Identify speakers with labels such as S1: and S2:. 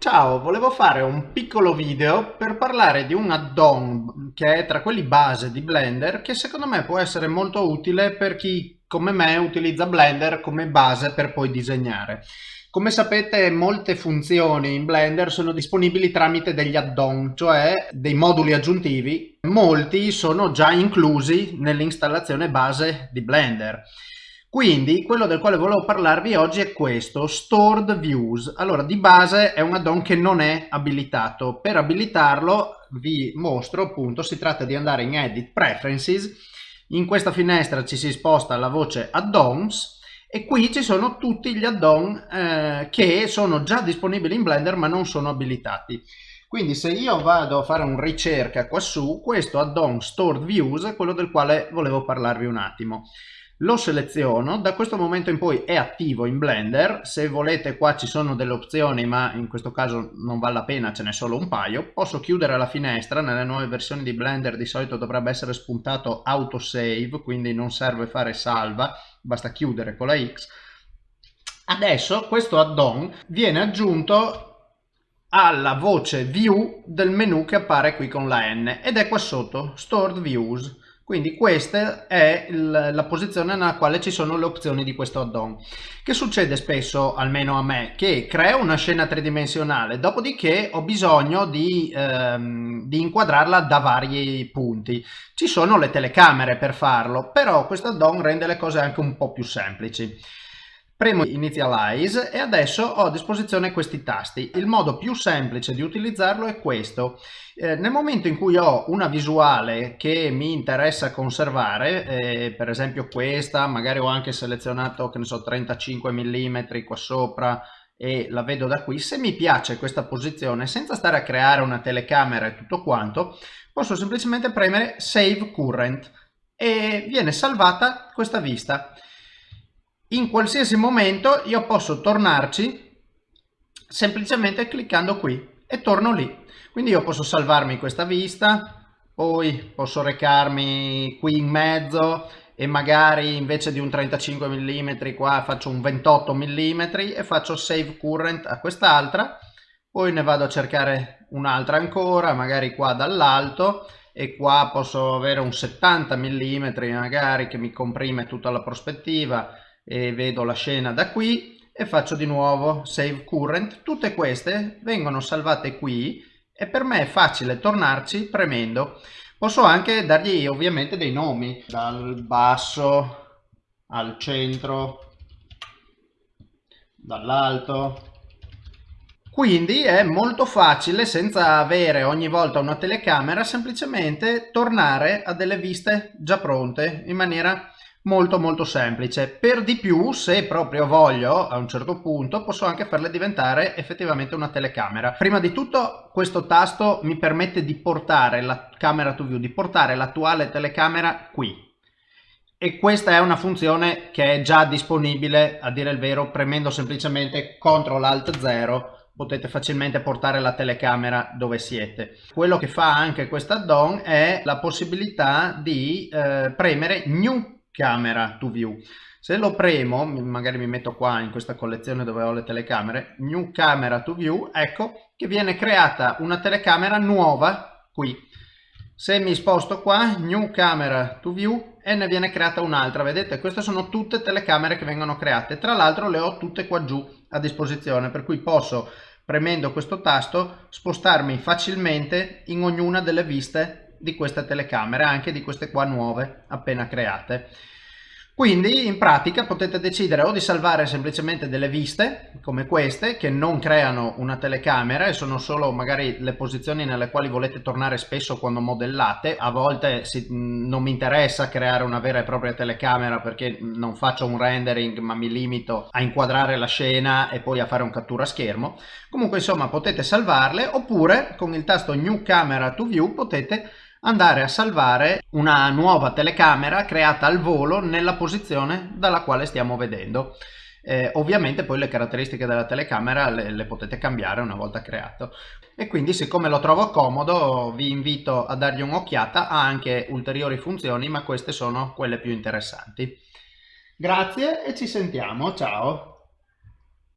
S1: Ciao, volevo fare un piccolo video per parlare di un add-on che è tra quelli base di Blender che secondo me può essere molto utile per chi come me utilizza Blender come base per poi disegnare. Come sapete molte funzioni in Blender sono disponibili tramite degli add-on, cioè dei moduli aggiuntivi. Molti sono già inclusi nell'installazione base di Blender. Quindi quello del quale volevo parlarvi oggi è questo, Stored Views. Allora di base è un add-on che non è abilitato. Per abilitarlo vi mostro appunto, si tratta di andare in Edit Preferences, in questa finestra ci si sposta la voce Add-ons e qui ci sono tutti gli add-on eh, che sono già disponibili in Blender ma non sono abilitati. Quindi se io vado a fare una ricerca qua su, questo add-on Stored Views è quello del quale volevo parlarvi un attimo lo seleziono, da questo momento in poi è attivo in Blender, se volete qua ci sono delle opzioni ma in questo caso non vale la pena, ce n'è solo un paio, posso chiudere la finestra, nelle nuove versioni di Blender di solito dovrebbe essere spuntato autosave, quindi non serve fare salva, basta chiudere con la X. Adesso questo add-on viene aggiunto alla voce view del menu che appare qui con la N ed è qua sotto, stored views. Quindi questa è la posizione nella quale ci sono le opzioni di questo add-on. Che succede spesso, almeno a me, che creo una scena tridimensionale, dopodiché ho bisogno di, ehm, di inquadrarla da vari punti. Ci sono le telecamere per farlo, però questo add-on rende le cose anche un po' più semplici. Premo Initialize e adesso ho a disposizione questi tasti. Il modo più semplice di utilizzarlo è questo. Eh, nel momento in cui ho una visuale che mi interessa conservare, eh, per esempio questa, magari ho anche selezionato che ne so 35 mm qua sopra e la vedo da qui, se mi piace questa posizione senza stare a creare una telecamera e tutto quanto, posso semplicemente premere Save Current e viene salvata questa vista in qualsiasi momento io posso tornarci semplicemente cliccando qui e torno lì. Quindi io posso salvarmi questa vista poi posso recarmi qui in mezzo e magari invece di un 35 mm qua faccio un 28 mm e faccio save current a quest'altra. Poi ne vado a cercare un'altra ancora magari qua dall'alto e qua posso avere un 70 mm magari che mi comprime tutta la prospettiva e vedo la scena da qui e faccio di nuovo save current. Tutte queste vengono salvate qui e per me è facile tornarci premendo. Posso anche dargli ovviamente dei nomi. Dal basso al centro dall'alto. Quindi è molto facile senza avere ogni volta una telecamera semplicemente tornare a delle viste già pronte in maniera molto molto semplice. Per di più se proprio voglio a un certo punto posso anche farle diventare effettivamente una telecamera. Prima di tutto questo tasto mi permette di portare la camera to view di portare l'attuale telecamera qui. E questa è una funzione che è già disponibile a dire il vero premendo semplicemente CTRL ALT 0 potete facilmente portare la telecamera dove siete. Quello che fa anche questo add-on è la possibilità di eh, premere New camera to view. Se lo premo magari mi metto qua in questa collezione dove ho le telecamere new camera to view ecco che viene creata una telecamera nuova qui. Se mi sposto qua new camera to view e ne viene creata un'altra. Vedete queste sono tutte telecamere che vengono create. Tra l'altro le ho tutte qua giù a disposizione per cui posso premendo questo tasto spostarmi facilmente in ognuna delle viste di queste telecamere, anche di queste qua nuove appena create. Quindi in pratica potete decidere o di salvare semplicemente delle viste come queste che non creano una telecamera e sono solo magari le posizioni nelle quali volete tornare spesso quando modellate. A volte si, non mi interessa creare una vera e propria telecamera perché non faccio un rendering ma mi limito a inquadrare la scena e poi a fare un cattura schermo. Comunque insomma potete salvarle oppure con il tasto New Camera to View potete andare a salvare una nuova telecamera creata al volo nella posizione dalla quale stiamo vedendo. Eh, ovviamente poi le caratteristiche della telecamera le, le, potete cambiare una volta creato. E quindi siccome lo trovo comodo vi invito a dargli un'occhiata ha anche ulteriori funzioni ma queste sono quelle più interessanti. Grazie e ci sentiamo. Ciao